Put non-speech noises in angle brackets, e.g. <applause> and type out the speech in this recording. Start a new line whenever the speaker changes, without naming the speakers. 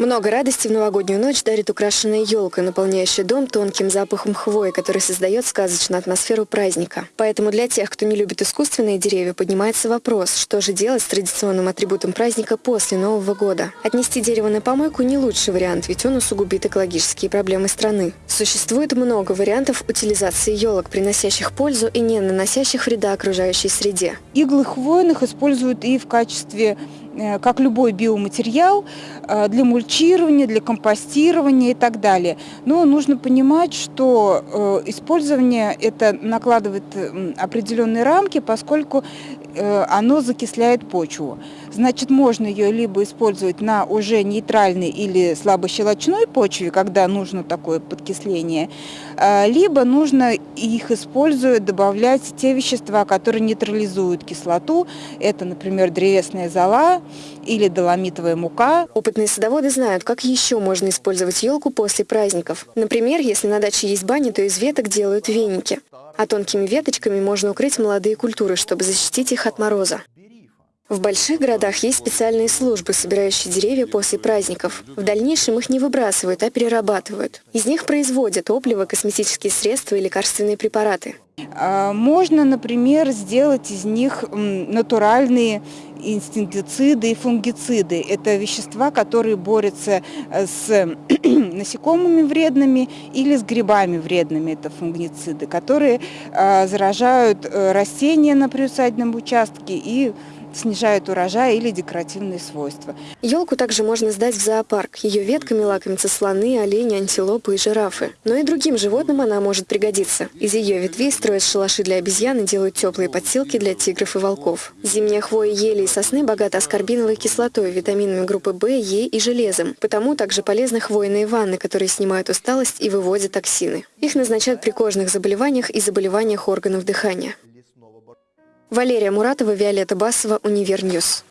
Много радости в новогоднюю ночь дарит украшенная елка, наполняющая дом тонким запахом хвои, который создает сказочную атмосферу праздника. Поэтому для тех, кто не любит искусственные деревья, поднимается вопрос, что же делать с традиционным атрибутом праздника после Нового года. Отнести дерево на помойку не лучший вариант, ведь он усугубит экологические проблемы страны. Существует много вариантов утилизации елок, приносящих пользу и не наносящих вреда окружающей среде.
Иглы хвойных используют и в качестве как любой биоматериал, э, для мульчирования, для компостирования и так далее. Но нужно понимать, что э, использование это накладывает определенные рамки, поскольку оно закисляет почву. Значит, можно ее либо использовать на уже нейтральной или слабощелочной почве, когда нужно такое подкисление, либо нужно их используя добавлять те вещества, которые нейтрализуют кислоту. Это, например, древесная зола, или доломитовая мука.
Опытные садоводы знают, как еще можно использовать елку после праздников. Например, если на даче есть баня, то из веток делают веники. А тонкими веточками можно укрыть молодые культуры, чтобы защитить их от мороза. В больших городах есть специальные службы, собирающие деревья после праздников. В дальнейшем их не выбрасывают, а перерабатывают. Из них производят топливо, косметические средства и лекарственные препараты.
А, можно, например, сделать из них натуральные инстинктициды и фунгициды. Это вещества, которые борются э, с <clears throat> насекомыми вредными или с грибами вредными. Это фунгициды, которые а, заражают э, растения на приусадебном участке и снижают урожай или декоративные свойства.
Елку также можно сдать в зоопарк. Ее ветками лакомятся слоны, олени, антилопы и жирафы. Но и другим животным она может пригодиться. Из ее ветвей строят шалаши для обезьян и делают теплые подстилки для тигров и волков. Зимняя хвоя ели и сосны богата аскорбиновой кислотой, витаминами группы В, Е и железом. Потому также полезны хвойные ванны, которые снимают усталость и выводят токсины. Их назначают при кожных заболеваниях и заболеваниях органов дыхания. Валерия Муратова, Виолетта Басова, Универ News.